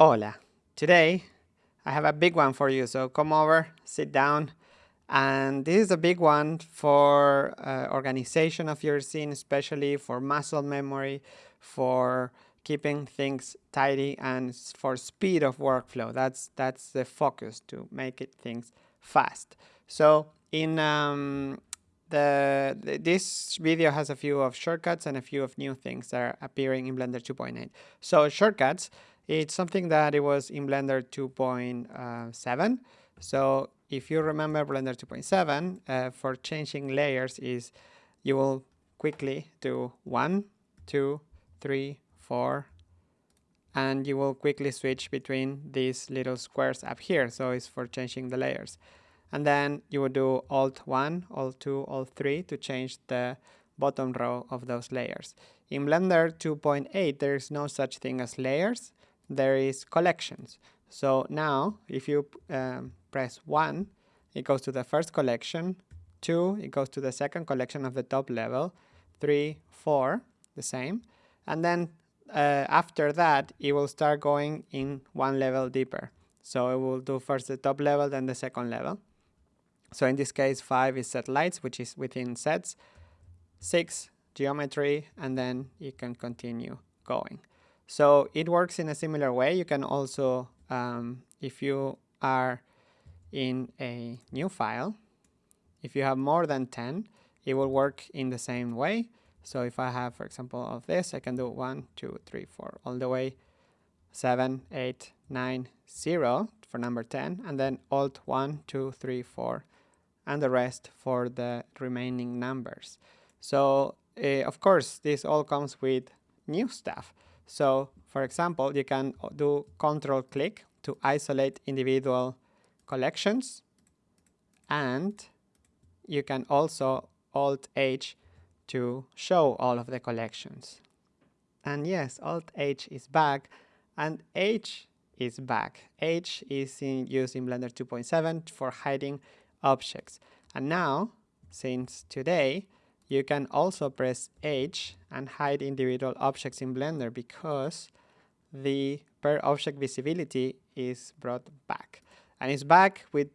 Hola. Today I have a big one for you, so come over, sit down. And this is a big one for uh, organization of your scene, especially for muscle memory, for keeping things tidy and for speed of workflow. That's that's the focus to make it things fast. So in um, the, the, this video has a few of shortcuts and a few of new things that are appearing in Blender 2.8. So shortcuts it's something that it was in Blender 2.7. So if you remember Blender 2.7, uh, for changing layers is you will quickly do one, two, three, four, and you will quickly switch between these little squares up here. So it's for changing the layers. And then you will do Alt 1, Alt 2, Alt 3 to change the bottom row of those layers. In Blender 2.8, there is no such thing as layers there is collections. So now if you um, press 1, it goes to the first collection, 2, it goes to the second collection of the top level, 3, 4, the same. And then uh, after that, it will start going in one level deeper. So it will do first the top level, then the second level. So in this case, 5 is set lights, which is within sets, 6 geometry, and then you can continue going. So it works in a similar way. You can also, um, if you are in a new file, if you have more than 10, it will work in the same way. So if I have, for example, of this, I can do 1, 2, 3, 4, all the way 7, 8, 9, 0 for number 10, and then Alt 1, 2, 3, 4, and the rest for the remaining numbers. So uh, of course, this all comes with new stuff. So for example, you can do control click to isolate individual collections and you can also alt H to show all of the collections. And yes, alt H is back and H is back. H is in, used in Blender 2.7 for hiding objects. And now, since today, you can also press H and hide individual objects in Blender because the per object visibility is brought back. And it's back with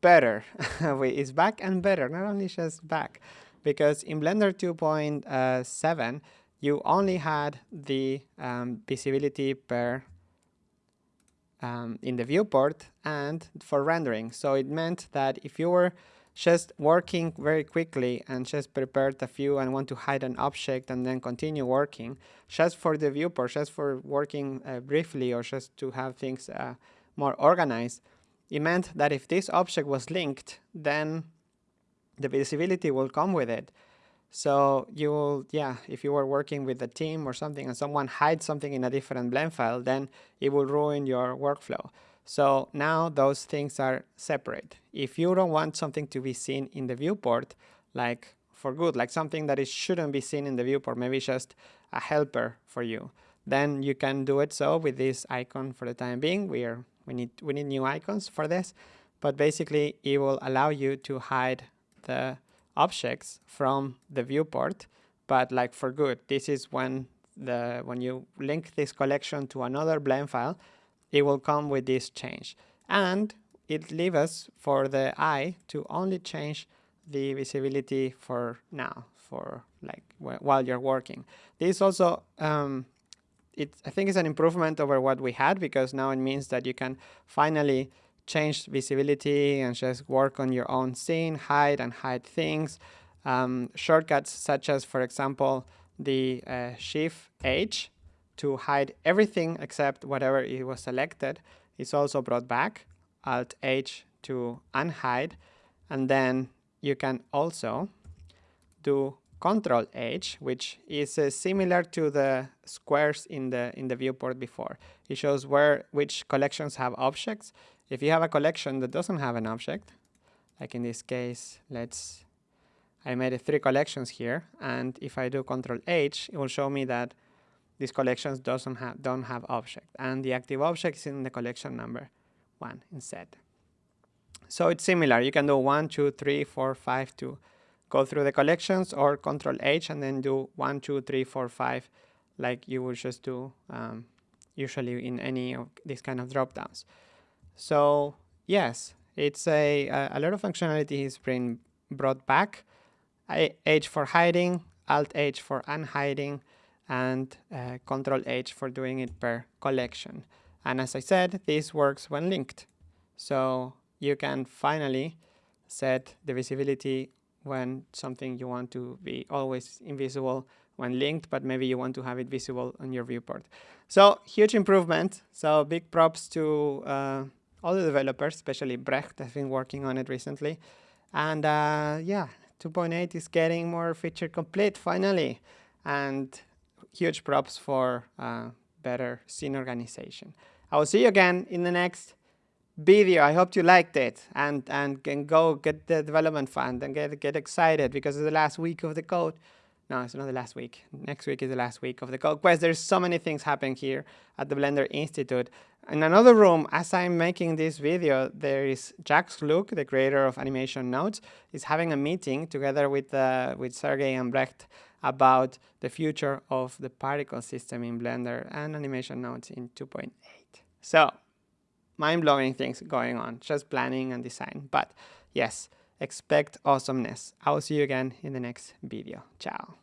better. it's back and better, not only just back. Because in Blender 2.7, you only had the um, visibility per um, in the viewport and for rendering. So it meant that if you were just working very quickly and just prepared a few and want to hide an object and then continue working, just for the viewport, just for working uh, briefly or just to have things uh, more organized, it meant that if this object was linked, then the visibility will come with it. So you will, yeah, if you were working with a team or something and someone hides something in a different blend file, then it will ruin your workflow. So now those things are separate. If you don't want something to be seen in the viewport, like for good, like something that it shouldn't be seen in the viewport, maybe just a helper for you, then you can do it so with this icon for the time being. We are we need we need new icons for this, but basically it will allow you to hide the objects from the viewport, but like for good. This is when the when you link this collection to another blend file, it will come with this change. And it leaves us for the eye to only change the visibility for now, for like while you're working. This also, um, it, I think it's an improvement over what we had because now it means that you can finally change visibility and just work on your own scene, hide and hide things. Um, shortcuts such as, for example, the uh, Shift H to hide everything except whatever it was selected is also brought back. Alt H to unhide. And then you can also do Control H, which is uh, similar to the squares in the in the viewport before. It shows where which collections have objects. If you have a collection that doesn't have an object, like in this case, let's I made three collections here, and if I do Control H, it will show me that these collections doesn't have don't have object and the active object is in the collection number one instead. So it's similar. You can do one, two, three, four, five to go through the collections or control H and then do one, two, three, four, five like you would just do um, usually in any of these kind of drop downs. So yes, it's a, a lot of functionality is being brought back. H for hiding, Alt H for unhiding, and uh, Control H for doing it per collection. And as I said, this works when linked. So you can finally set the visibility when something you want to be always invisible when linked, but maybe you want to have it visible on your viewport. So huge improvement. So big props to uh, all the developers, especially Brecht has been working on it recently. And uh, yeah, 2.8 is getting more feature complete finally. And huge props for uh, better scene organization. I will see you again in the next video. I hope you liked it and, and can go get the development fund and get, get excited because it's the last week of the code. No, it's not the last week. Next week is the last week of the code quest. There's so many things happening here at the Blender Institute. In another room, as I'm making this video, there is Jacques Lucke, the creator of Animation Nodes, is having a meeting together with, uh, with Sergey and Brecht about the future of the particle system in Blender and Animation Nodes in 2.8. So, mind-blowing things going on, just planning and design. But yes, expect awesomeness. I will see you again in the next video. Ciao.